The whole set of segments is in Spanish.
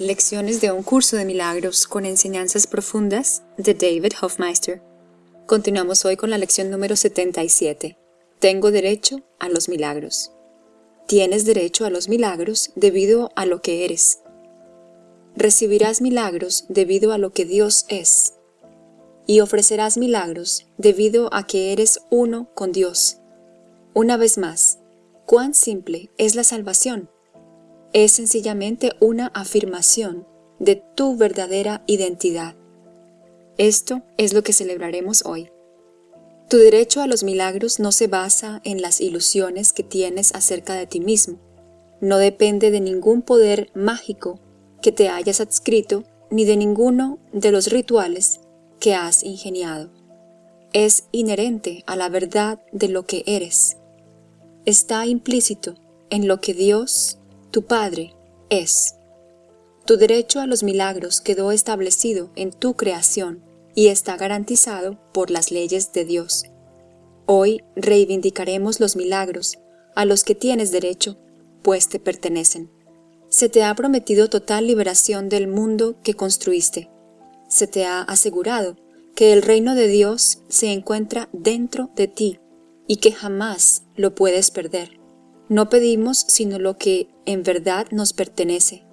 Lecciones de un curso de milagros con enseñanzas profundas de David Hofmeister. Continuamos hoy con la lección número 77. Tengo derecho a los milagros. Tienes derecho a los milagros debido a lo que eres. Recibirás milagros debido a lo que Dios es. Y ofrecerás milagros debido a que eres uno con Dios. Una vez más, ¿cuán simple es la salvación? Es sencillamente una afirmación de tu verdadera identidad. Esto es lo que celebraremos hoy. Tu derecho a los milagros no se basa en las ilusiones que tienes acerca de ti mismo. No depende de ningún poder mágico que te hayas adscrito ni de ninguno de los rituales que has ingeniado. Es inherente a la verdad de lo que eres. Está implícito en lo que Dios tu Padre es. Tu derecho a los milagros quedó establecido en tu creación y está garantizado por las leyes de Dios. Hoy reivindicaremos los milagros a los que tienes derecho, pues te pertenecen. Se te ha prometido total liberación del mundo que construiste. Se te ha asegurado que el reino de Dios se encuentra dentro de ti y que jamás lo puedes perder. No pedimos sino lo que en verdad nos pertenece.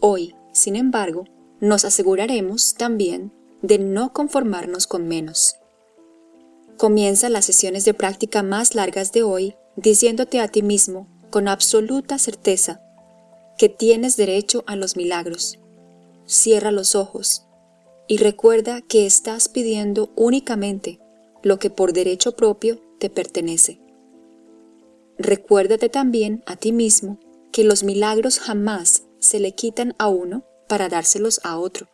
Hoy, sin embargo, nos aseguraremos también de no conformarnos con menos. Comienza las sesiones de práctica más largas de hoy diciéndote a ti mismo con absoluta certeza que tienes derecho a los milagros. Cierra los ojos y recuerda que estás pidiendo únicamente lo que por derecho propio te pertenece. Recuérdate también a ti mismo que los milagros jamás se le quitan a uno para dárselos a otro,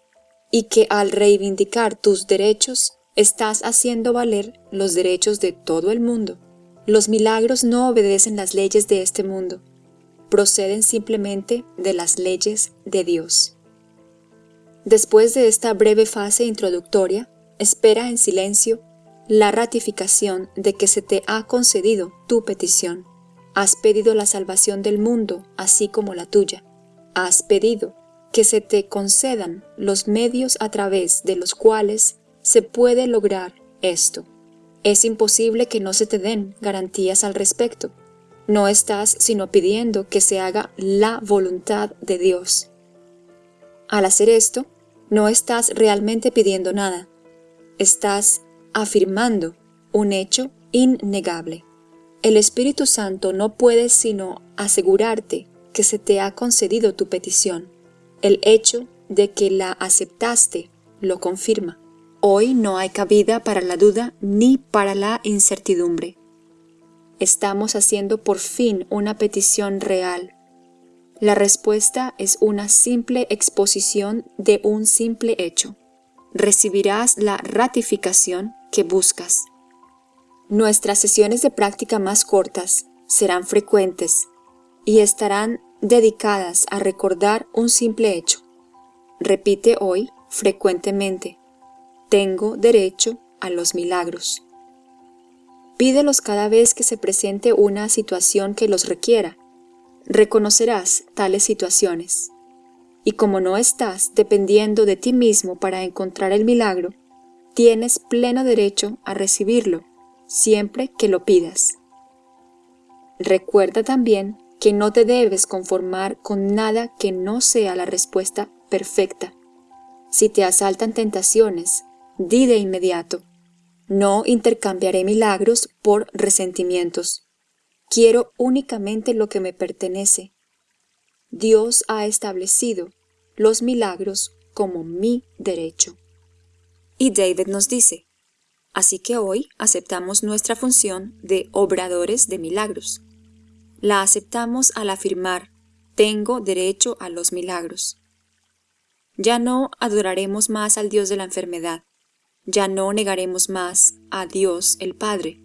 y que al reivindicar tus derechos estás haciendo valer los derechos de todo el mundo. Los milagros no obedecen las leyes de este mundo, proceden simplemente de las leyes de Dios. Después de esta breve fase introductoria, espera en silencio la ratificación de que se te ha concedido tu petición. Has pedido la salvación del mundo, así como la tuya. Has pedido que se te concedan los medios a través de los cuales se puede lograr esto. Es imposible que no se te den garantías al respecto. No estás sino pidiendo que se haga la voluntad de Dios. Al hacer esto, no estás realmente pidiendo nada. Estás afirmando un hecho innegable. El Espíritu Santo no puede sino asegurarte que se te ha concedido tu petición. El hecho de que la aceptaste lo confirma. Hoy no hay cabida para la duda ni para la incertidumbre. Estamos haciendo por fin una petición real. La respuesta es una simple exposición de un simple hecho. Recibirás la ratificación que buscas. Nuestras sesiones de práctica más cortas serán frecuentes y estarán dedicadas a recordar un simple hecho. Repite hoy frecuentemente, tengo derecho a los milagros. Pídelos cada vez que se presente una situación que los requiera. Reconocerás tales situaciones. Y como no estás dependiendo de ti mismo para encontrar el milagro, tienes pleno derecho a recibirlo siempre que lo pidas. Recuerda también que no te debes conformar con nada que no sea la respuesta perfecta. Si te asaltan tentaciones, di de inmediato, no intercambiaré milagros por resentimientos. Quiero únicamente lo que me pertenece. Dios ha establecido los milagros como mi derecho. Y David nos dice, Así que hoy aceptamos nuestra función de obradores de milagros. La aceptamos al afirmar, tengo derecho a los milagros. Ya no adoraremos más al Dios de la enfermedad, ya no negaremos más a Dios el Padre.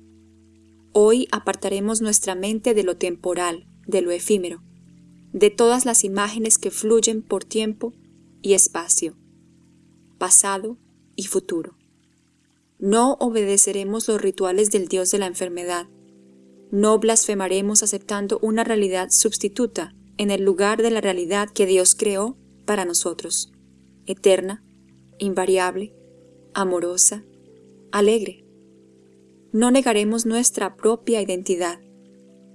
Hoy apartaremos nuestra mente de lo temporal, de lo efímero, de todas las imágenes que fluyen por tiempo y espacio, pasado y futuro. No obedeceremos los rituales del Dios de la enfermedad. No blasfemaremos aceptando una realidad sustituta en el lugar de la realidad que Dios creó para nosotros, eterna, invariable, amorosa, alegre. No negaremos nuestra propia identidad.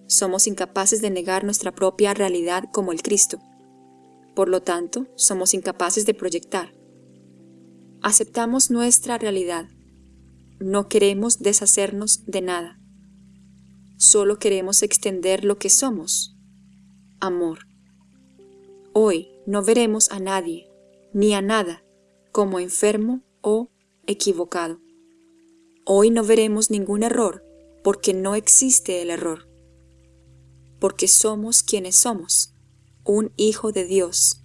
Somos incapaces de negar nuestra propia realidad como el Cristo. Por lo tanto, somos incapaces de proyectar. Aceptamos nuestra realidad. No queremos deshacernos de nada. Solo queremos extender lo que somos. Amor. Hoy no veremos a nadie, ni a nada, como enfermo o equivocado. Hoy no veremos ningún error, porque no existe el error. Porque somos quienes somos, un Hijo de Dios,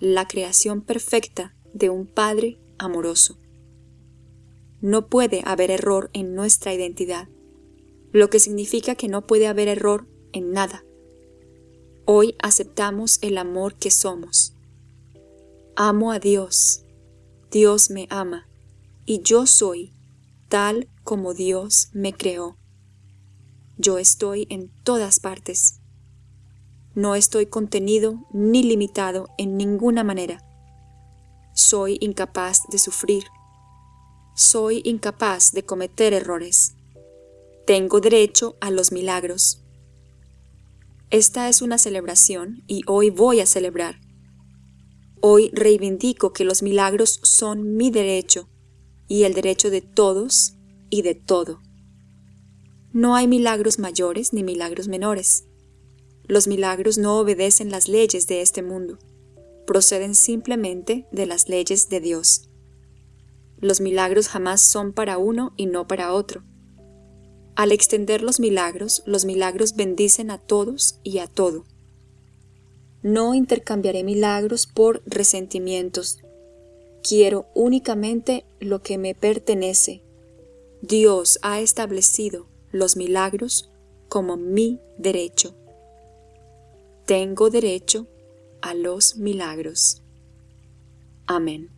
la creación perfecta de un Padre amoroso. No puede haber error en nuestra identidad, lo que significa que no puede haber error en nada. Hoy aceptamos el amor que somos. Amo a Dios. Dios me ama. Y yo soy tal como Dios me creó. Yo estoy en todas partes. No estoy contenido ni limitado en ninguna manera. Soy incapaz de sufrir. Soy incapaz de cometer errores. Tengo derecho a los milagros. Esta es una celebración y hoy voy a celebrar. Hoy reivindico que los milagros son mi derecho y el derecho de todos y de todo. No hay milagros mayores ni milagros menores. Los milagros no obedecen las leyes de este mundo, proceden simplemente de las leyes de Dios. Los milagros jamás son para uno y no para otro. Al extender los milagros, los milagros bendicen a todos y a todo. No intercambiaré milagros por resentimientos. Quiero únicamente lo que me pertenece. Dios ha establecido los milagros como mi derecho. Tengo derecho a los milagros. Amén.